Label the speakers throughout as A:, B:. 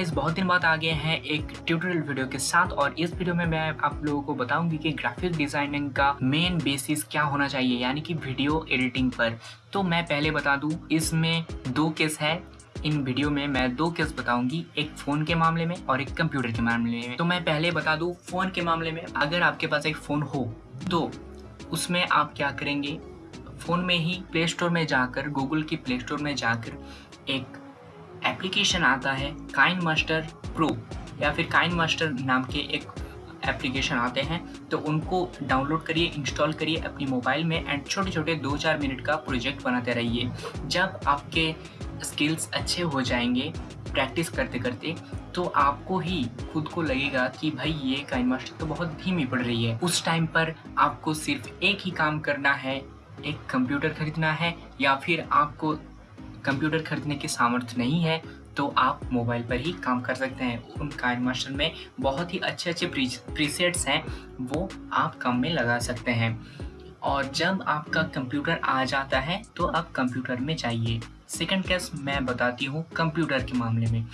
A: Guys बहुत दिन बाद आ गए हैं एक ट्यूटोरियल वीडियो के साथ और इस वीडियो में मैं आप लोगों को बताऊँगी कि ग्राफिक डिज़ाइनिंग का मेन बेसिस क्या होना चाहिए, यानी कि वीडियो एडिटिंग पर। तो मैं पहले बता दूँ, इसमें दो केस है। इन वीडियो में मैं दो केस बताऊँगी, एक फ़ोन के मामले में और एक कंप्यूटर के मामले में। तो मैं पहले बता दूँ फ़ोन के मामले में अगर आपके पास एक फ़ोन हो तो उसमें आप क्या करेंगे? फ़ोन में ही प्ले स्टोर में जाकर गूगल की प्ले स्टोर में जाकर एक एप्लीकेशन आता है काइन मास्टर प्रो या फिर काइन मास्टर नाम के एक एप्लीकेशन आते हैं तो उनको डाउनलोड करिए इंस्टॉल करिए अपनी मोबाइल में एंड छोटे छोटे दो चार मिनट का प्रोजेक्ट बनाते रहिए। जब आपके स्किल्स अच्छे हो जाएँगे प्रैक्टिस करते करते तो आपको ही खुद को लगेगा कि भाई ये काइन मास्टर तो बहुत धीमी पड़ रही है। उस टाइम पर आपको सिर्फ़ एक ही काम करना है, एक कंप्यूटर खरीदना है, या फिर आपको कंप्यूटर खरीदने के सामर्थ्य नहीं है तो आप मोबाइल पर ही काम कर सकते हैं। उन काइन मास्टर में बहुत ही अच्छे अच्छे प्रीसेट्स हैं, वो आप काम में लगा सकते हैं। और जब आपका कंप्यूटर आ जाता है तो आप कंप्यूटर में जाइए। सेकंड केस मैं बताती हूँ कंप्यूटर के मामले में।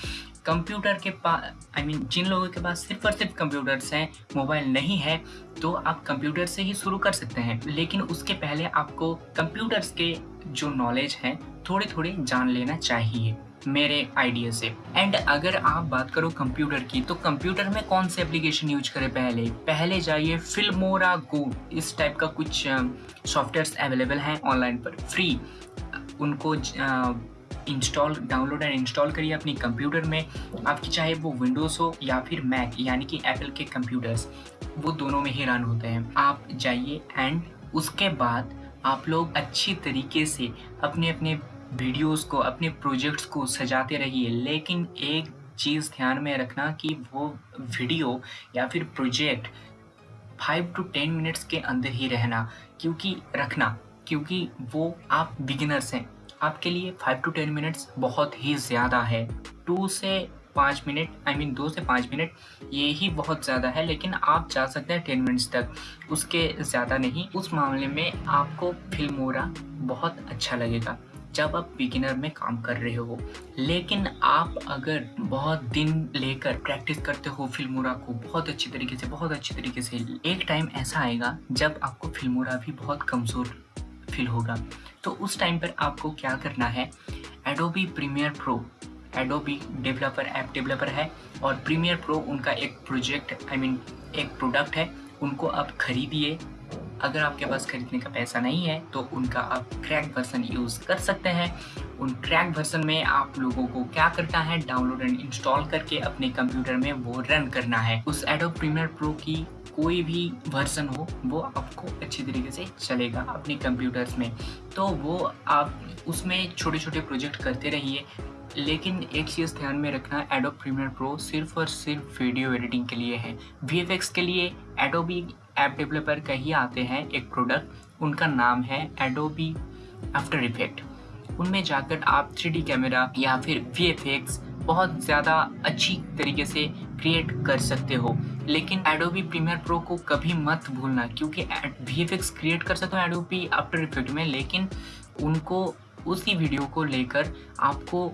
A: कंप्यूटर के पास आई मीन जिन लोगों के पास सिर्फ़ और सिर्फ़ कंप्यूटर्स हैं मोबाइल नहीं है तो आप कंप्यूटर से ही शुरू कर सकते हैं। लेकिन उसके पहले आपको कंप्यूटर्स के जो नॉलेज है थोड़े थोड़े जान लेना चाहिए, मेरे आइडिया से। एंड अगर आप बात करो कंप्यूटर की तो कंप्यूटर में कौन से एप्लीकेशन यूज़ करें पहले? पहले जाइए फिल्मोरा गो इस टाइप का कुछ सॉफ्टवेयर अवेलेबल हैं ऑनलाइन पर। फ्री उनको इंस्टॉल डाउनलोड एंड इंस्टॉल करिए अपनी कंप्यूटर में। आपकी चाहे वो विंडोज़ हो या फिर मैक यानी कि एप्पल के कंप्यूटर्स वो दोनों में ही रन होते हैं। आप जाइए एंड उसके बाद आप लोग अच्छी तरीके से अपने अपने वीडियोस को, अपने प्रोजेक्ट्स को सजाते रहिए। लेकिन एक चीज़ ध्यान में रखना कि वो वीडियो या फिर project five to ten minutes के अंदर ही रहना, क्योंकि रखना, क्योंकि वो आप बिगिनर्स हैं। आपके लिए फाइव टू टेन मिनट्स बहुत ही ज़्यादा है। टू से पाँच मिनट आई मीन दो से पाँच मिनट ये ही बहुत ज़्यादा है, लेकिन आप जा सकते हैं टेन मिनट्स तक। उसके ज़्यादा नहीं, उस मामले में आपको फिल्मोरा बहुत अच्छा लगेगा, जब आप बिगिनर में काम कर रहे हो। लेकिन आप अगर बहुत दिन लेकर प्रैक्टिस करते हो फिल्मोरा को, बहुत अच्छी तरीके से, बहुत अच्छी तरीके से, एक टाइम ऐसा आएगा, जब आपको फिल्मोरा भी बहुत कमज़ोर फील होगा। तो उस टाइम पर आपको क्या करना है? Adobe Premiere Pro Adobe developer app developer है और प्रीमियर प्रो उनका एक प्रोजेक्ट आई मीन एक प्रोडक्ट है। उनको आप खरीदिए। अगर आपके पास खरीदने का पैसा नहीं है तो उनका आप क्रैक वर्सन यूज़ कर सकते हैं। उन क्रैक वर्सन में आप लोगों को क्या करना है? डाउनलोड एंड इंस्टॉल करके अपने कंप्यूटर में वो रन करना है। उस एडो प्रीमियर प्रो की कोई भी वर्जन हो, वो आपको अच्छी तरीके से चलेगा अपने कंप्यूटर्स में। तो वो आप उसमें छोटे छोटे प्रोजेक्ट करते रहिए, लेकिन एक चीज़ ध्यान में रखना एडोब प्रीमियर प्रो सिर्फ़ और सिर्फ़ वीडियो एडिटिंग के लिए है। वी के लिए एडोबी ऐप डेवलपर का ही आते हैं एक प्रोडक्ट उनका नाम है एडोबी आफ्टर इफ़ेक्ट उनमें जाकर आप थ्री कैमरा या फिर वीएफएक्स बहुत ज़्यादा अच्छी तरीके से क्रिएट कर सकते हो। लेकिन एडोबी प्रीमियर प्रो को कभी मत भूलना, क्योंकि वी क्रिएट कर सकते हो एडोबी आफ्टर इफ़ेक्ट में, लेकिन उनको, उसी वीडियो को लेकर आपको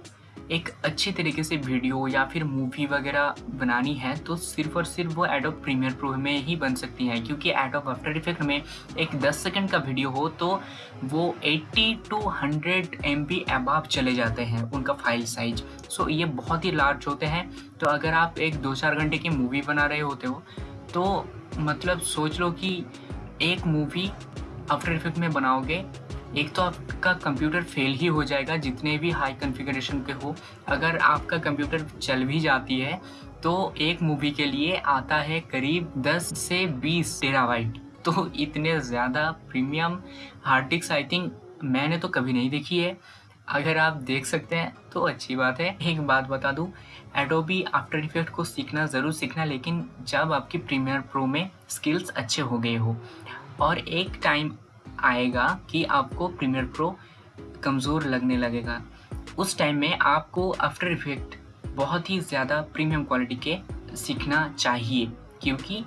A: एक अच्छे तरीके से वीडियो या फिर मूवी वगैरह बनानी है तो सिर्फ़ और सिर्फ़ वो एडोब प्रीमियर प्रो में ही बन सकती हैं, क्योंकि एडोब आफ्टर इफ़ेक्ट में एक 10 सेकंड का वीडियो हो तो वो 80 टू 100 एम बी अबाव चले जाते हैं उनका फ़ाइल साइज़ सो ये बहुत ही लार्ज होते हैं। तो अगर आप एक दो चार घंटे की मूवी बना रहे होते हो तो मतलब सोच लो कि एक मूवी आफ्टर इफ़ेक्ट में बनाओगे एक तो आपका कंप्यूटर फेल ही हो जाएगा, जितने भी हाई कॉन्फ़िगरेशन के हो। अगर आपका कंप्यूटर चल भी जाती है तो एक मूवी के लिए आता है करीब 10 से 20 टेराबाइट तो इतने ज़्यादा premium hard disk I think मैंने तो कभी नहीं देखी है। अगर आप देख सकते हैं तो अच्छी बात है। एक बात बता दूँ एडोबी आफ्टर इफ़ेक्ट को सीखना, ज़रूर सीखना, लेकिन जब आपकी प्रीमियर प्रो में स्किल्स अच्छे हो गए हो, और एक टाइम आएगा कि आपको प्रीमियर प्रो कमज़ोर लगने लगेगा। उस टाइम में आपको आफ्टर इफ़ेक्ट बहुत ही ज़्यादा प्रीमियम क्वालिटी के सीखना चाहिए, क्योंकि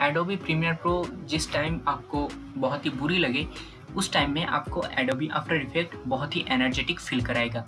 A: एडोबी प्रीमियर प्रो जिस टाइम आपको बहुत ही बुरी लगे, उस टाइम में आपको एडोबी आफ्टर इफ़ेक्ट बहुत ही एनर्जेटिक फील कराएगा।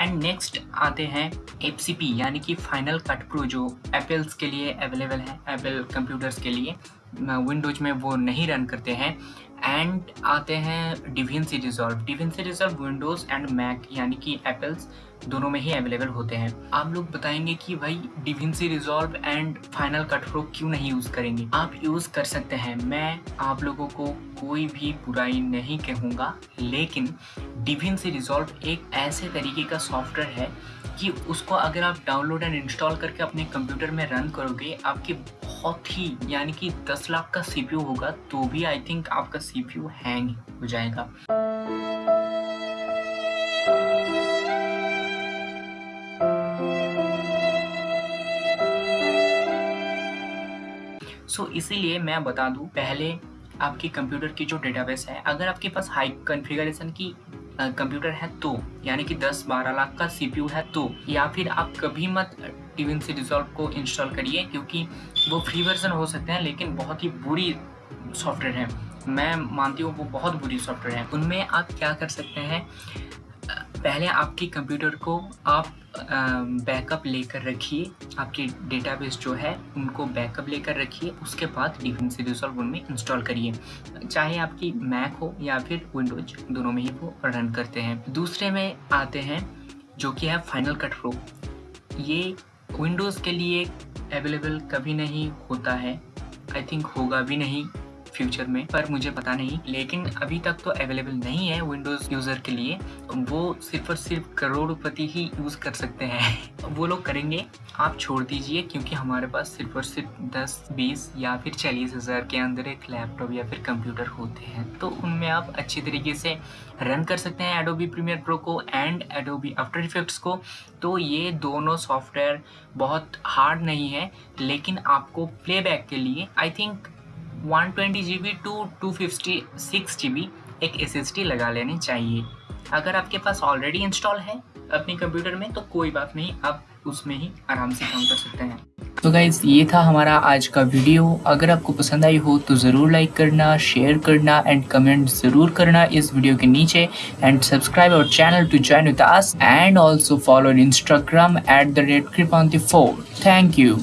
A: एंड नेक्स्ट आते हैं एफ़ यानी कि फाइनल कट प्रो जो एप्पल्स के लिए अवेलेबल है एप्पल कंप्यूटर्स के लिए। विंडोज़ में वो नहीं रन करते हैं। एंड आते हैं DaVinci Resolve DaVinci Resolve Windows and Mac यानी कि एप्पल्स दोनों में ही अवेलेबल होते हैं। आप लोग बताएँगे कि भाई DaVinci Resolve and Final Cut Pro क्यों नहीं यूज़ करेंगे? आप यूज़ कर सकते हैं। मैं आप लोगों को कोई भी बुराई नहीं कहूँगा, लेकिन डिविंसी रिजॉल्व एक ऐसे तरीके का सॉफ्टवेयर है कि उसको अगर आप डाउनलोड एंड इंस्टॉल करके अपने कंप्यूटर में रन करोगे, आपके बहुत ही यानी कि 10 लाख का सीपीयू होगा तो भी आई थिंक आपका सीपीयू हैंग हो जाएगा। सो so, इसीलिए मैं बता दूँ पहले आपके कंप्यूटर की जो डेटाबेस है अगर आपके पास हाई कॉन्फ़िगरेशन की कंप्यूटर है तो यानी कि 10-12 लाख का सीपीयू है तो या फिर आप कभी मत टीविन से रिजॉल्व को इंस्टॉल करिए, क्योंकि वो फ्री वर्जन हो सकते हैं, लेकिन बहुत ही बुरी सॉफ्टवेयर है। मैं मानती हूँ वो बहुत बुरी सॉफ्टवेयर है। उनमें आप क्या कर सकते हैं पहले आपके कंप्यूटर को आप बैकअप लेकर रखिए। आपके डेटाबेस जो है, उनको बैकअप लेकर रखिए। उसके बाद डिफेंस रिजॉल्व उनमें इंस्टॉल करिए। चाहे आपकी मैक हो या फिर विंडोज़, दोनों में ही वो रन करते हैं। दूसरे में आते हैं, जो कि है फाइनल कट प्रो। ये विंडोज़ के लिए अवेलेबल कभी नहीं होता है। आई थिंक होगा भी नहीं। फ्यूचर में, पर मुझे पता नहीं। लेकिन अभी तक तो अवेलेबल नहीं है विंडोज़ यूज़र के लिए। वो सिर्फ़ और सिर्फ़ करोड़पति ही यूज़ कर सकते हैं। वो लोग करेंगे। आप छोड़ दीजिए, क्योंकि हमारे पास सिर्फ़ और सिर्फ़ दस, बीस या फिर चालीस हज़ार के अंदर एक लैपटॉप या फिर कंप्यूटर होते हैं। तो उनमें आप अच्छी तरीके से रन कर सकते हैं एडोबी प्रीमियर प्रो को एंड एडोबी आफ्टर इफेक्ट्स को। तो ये दोनों सॉफ्टवेयर बहुत हार्ड नहीं है, लेकिन आपको प्लेबैक के लिए I think one twenty G B to two fifty six G B एक SSD लगा लेनी चाहिए। अगर आपके पास ऑलरेडी इंस्टॉल है अपने कंप्यूटर में तो कोई बात नहीं, आप उसमें ही आराम से काम कर सकते हैं। तो गाइज़ ये था हमारा आज का वीडियो अगर आपको पसंद आई हो तो ज़रूर लाइक करना शेयर करना एंड कमेंट ज़रूर करना इस वीडियो के नीचे। And subscribe our channel to join with us and also follow in Instagram at the rate कृपांति four thank you